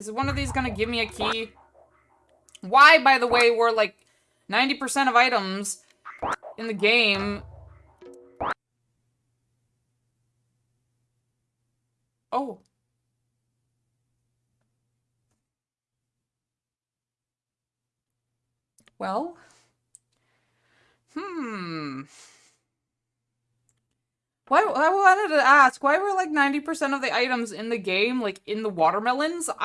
Is one of these gonna give me a key? Why, by the way, were like 90% of items in the game... Oh. Well... Hmm... Why, I wanted to ask, why were like 90% of the items in the game, like, in the watermelons? I'm